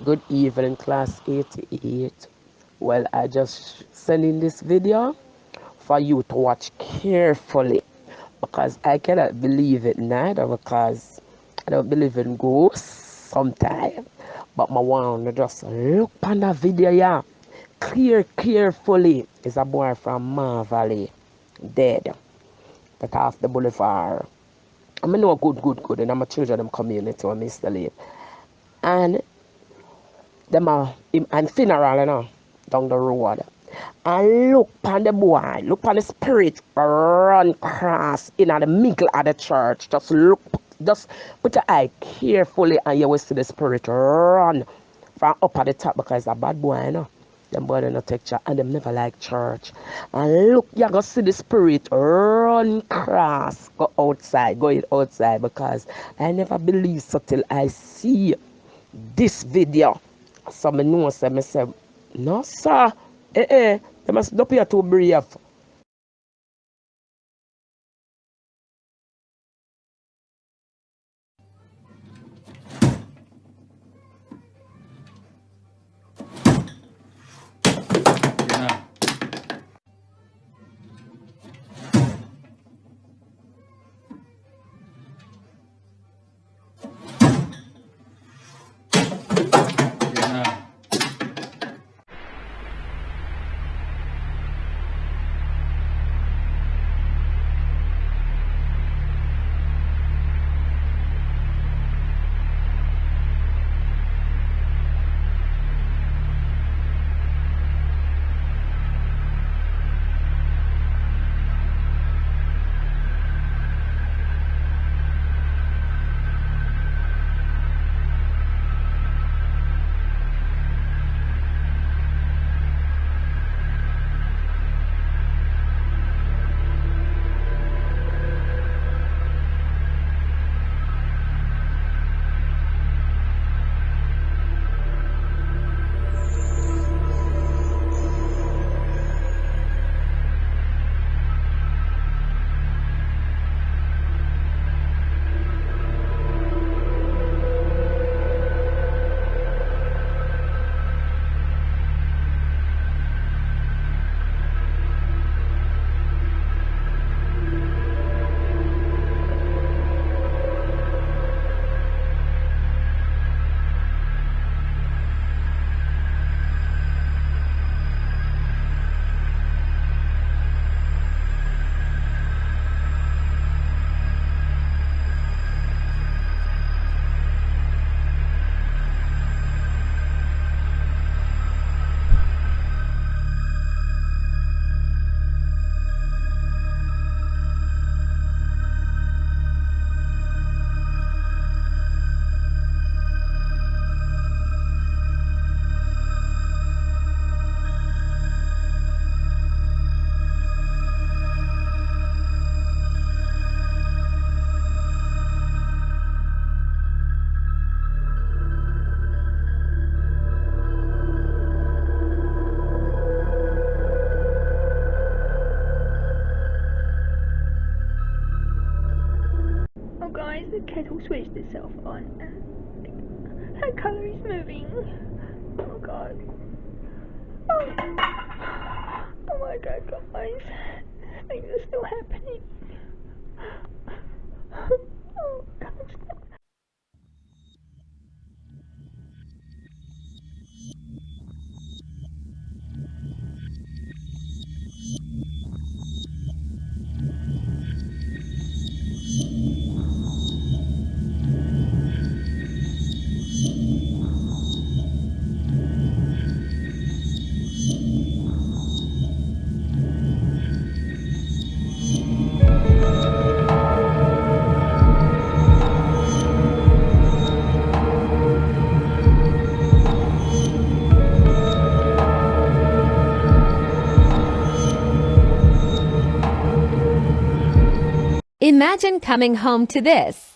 Good evening, class 88. Well, I just sending this video for you to watch carefully because I cannot believe it neither because I don't believe in ghosts sometimes. But my one just look on the video, yeah. Clear carefully. Is a boy from Ma Valley dead. That half the boulevard. I mean, know good, good, good. And I'm a children them community or Mr. Lee. And them are in and funeral, you know, down the road. And look on the boy, look on the spirit run cross in the middle of the church. Just look, just put your eye carefully and you will see the spirit run from up at the top because a bad boy, you know. Them boy don't take church and them never like church. And look, you gonna see the spirit run cross, go outside, going outside because I never believe so till I see this video. So I know say me say, no sir, eh eh, they must not be the kettle switched itself on. Her colour is moving. Oh god. Oh, oh my god, guys. Things are still happening. Oh Imagine coming home to this.